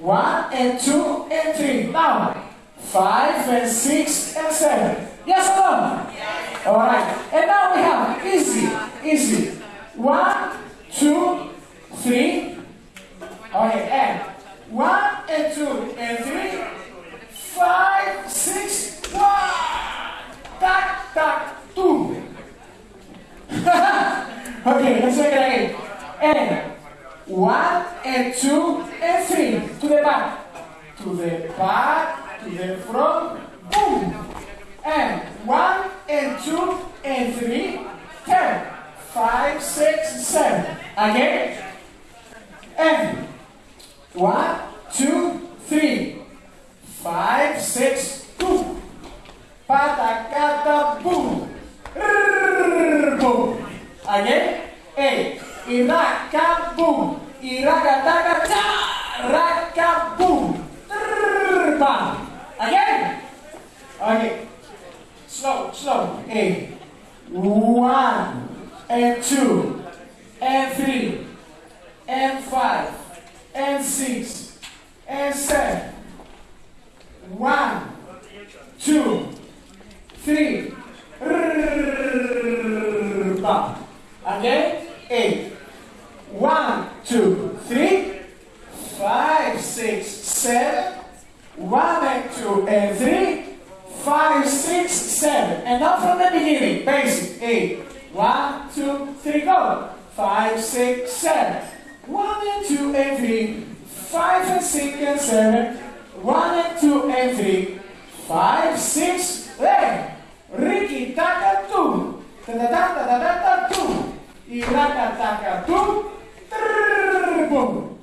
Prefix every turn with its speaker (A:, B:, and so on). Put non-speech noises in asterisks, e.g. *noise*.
A: One and two and three. Now, five and six and seven. Yes or no? Yes. All right. And now we have easy, easy. One, two, three. Okay, and one and two and three. Five, six, one. Tac, tac, two. *laughs* okay, let's make it again. And one and two and three. To the back. To the back, to the front. Boom. And one and two and three. Ten. Five, six, seven. Again. And one, two, three. Five, six, two. Patacata, boom. Rrrr, boom. Again. Eight. Iraka, boom. Iraka, taka, cha. Raka, boom. Trrr, bam. Again. Okay. Slow, slow. Eight. One. And two. And three. And five. And six. And seven. One. Two. Three. Again. Eight. One, two, three, five, six, seven. One and two and three, five, six, seven. And now from the beginning, basic. Eight. One, two, three, go. Five, six, seven. One and two and three, five and six and seven. One and two and three, five, six, hey. Ricky, taka, two. Ta ta ta ta ta ta, two. Iraka, taka, two. fogo.